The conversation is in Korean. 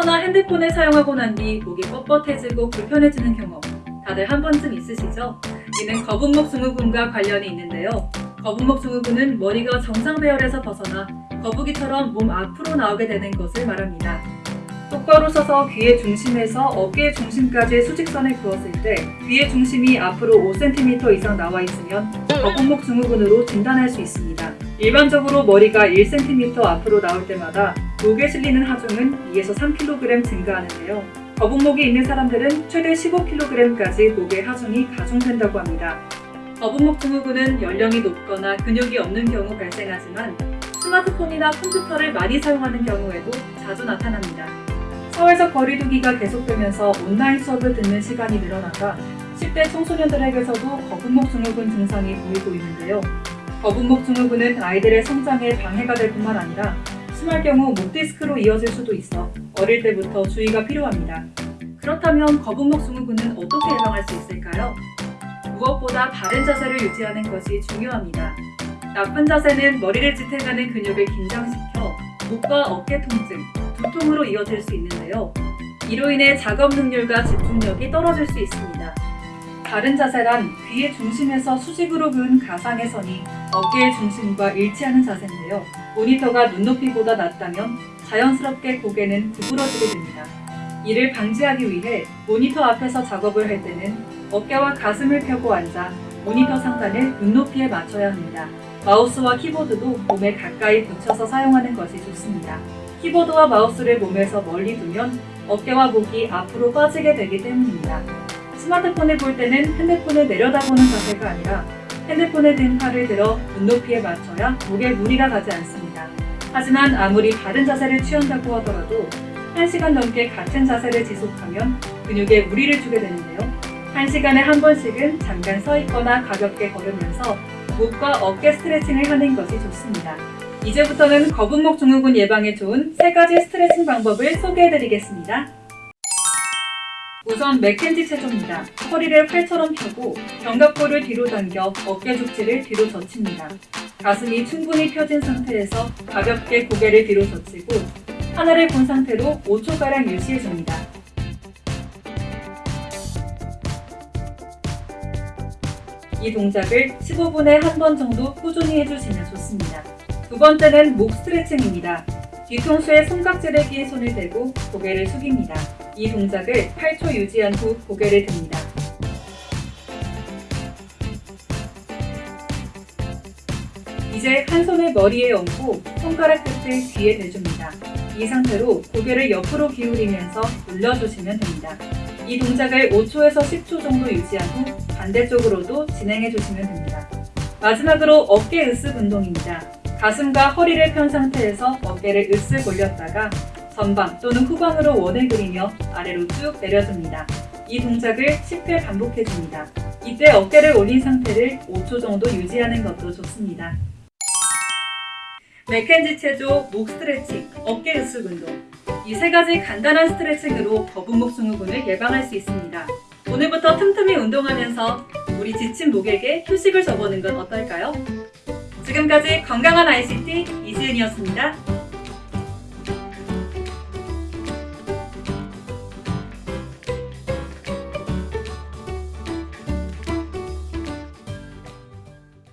핸드폰을 사용하고 난 뒤 목이 뻣뻣해지고 불편해지는 경험 다들 한 번쯤 있으시죠? 이는 거북목 증후군과 관련이 있는데요. 거북목 증후군은 머리가 정상 배열에서 벗어나 거북이처럼 몸 앞으로 나오게 되는 것을 말합니다. 똑바로 서서 귀의 중심에서 어깨의 중심까지 수직선을 그었을 때 귀의 중심이 앞으로 5cm 이상 나와 있으면 거북목 증후군으로 진단할 수 있습니다. 일반적으로 머리가 1cm 앞으로 나올 때마다 목에 실리는 하중은 2에서 3kg 증가하는데요. 거북목이 있는 사람들은 최대 15kg까지 목의 하중이 가중된다고 합니다. 거북목 증후군은 연령이 높거나 근육이 없는 경우 발생하지만 스마트폰이나 컴퓨터를 많이 사용하는 경우에도 자주 나타납니다. 사회적 거리두기가 계속되면서 온라인 수업을 듣는 시간이 늘어나가 10대 청소년들에게서도 거북목 증후군 증상이 보이고 있는데요. 거북목 증후군은 아이들의 성장에 방해가 될 뿐만 아니라 심할 경우 목 디스크로 이어질 수도 있어 어릴 때부터 주의가 필요합니다. 그렇다면 거북목 증후군은 어떻게 예방할 수 있을까요? 무엇보다 바른 자세를 유지하는 것이 중요합니다. 나쁜 자세는 머리를 지탱하는 근육을 긴장시켜 목과 어깨 통증, 두통으로 이어질 수 있는데요. 이로 인해 작업 능률과 집중력이 떨어질 수 있습니다. 바른 자세란 귀의 중심에서 수직으로 그은 가상의 선이 어깨의 중심과 일치하는 자세인데요. 모니터가 눈높이보다 낮다면 자연스럽게 고개는 구부러지게 됩니다. 이를 방지하기 위해 모니터 앞에서 작업을 할 때는 어깨와 가슴을 펴고 앉아 모니터 상단을 눈높이에 맞춰야 합니다. 마우스와 키보드도 몸에 가까이 붙여서 사용하는 것이 좋습니다. 키보드와 마우스를 몸에서 멀리 두면 어깨와 목이 앞으로 빠지게 되기 때문입니다. 스마트폰을 볼 때는 핸드폰을 내려다보는 자세가 아니라 핸드폰에 든 팔을 들어 눈높이에 맞춰야 목에 무리가 가지 않습니다. 하지만 아무리 바른 자세를 취한다고 하더라도 1시간 넘게 같은 자세를 지속하면 근육에 무리를 주게 되는데요. 1시간에 한 번씩은 잠깐 서 있거나 가볍게 걸으면서 목과 어깨 스트레칭을 하는 것이 좋습니다. 이제부터는 거북목 증후군 예방에 좋은 세 가지 스트레칭 방법을 소개해 드리겠습니다. 우선 맥켄지 체조입니다. 허리를 팔처럼 펴고 견갑골을 뒤로 당겨 어깨 죽지를 뒤로 젖힙니다. 가슴이 충분히 펴진 상태에서 가볍게 고개를 뒤로 젖히고 하늘을 본 상태로 5초가량 유지해줍니다. 이 동작을 15분에 한 번 정도 꾸준히 해주시면 좋습니다. 두 번째는 목 스트레칭입니다. 뒤통수에 손깍지를 끼 손을 대고 고개를 숙입니다. 이 동작을 8초 유지한 후 고개를 듭니다. 이제 한 손을 머리에 얹고 손가락 끝을 귀에 대줍니다. 이 상태로 고개를 옆으로 기울이면서 눌러주시면 됩니다. 이 동작을 5초에서 10초 정도 유지한 후 반대쪽으로도 진행해 주시면 됩니다. 마지막으로 어깨 으쓱 운동입니다. 가슴과 허리를 편 상태에서 어깨를 으쓱 올렸다가 전방 또는 후방으로 원을 그리며 아래로 쭉 내려줍니다. 이 동작을 10회 반복해줍니다. 이때 어깨를 올린 상태를 5초 정도 유지하는 것도 좋습니다. 맥켄지 체조, 목 스트레칭, 어깨 으쓱 운동 이 세 가지 간단한 스트레칭으로 거북목 증후군을 예방할 수 있습니다. 오늘부터 틈틈이 운동하면서 우리 지친 목에게 휴식을 줘보는 건 어떨까요? 지금까지 건강한 ICT 이지은이었습니다.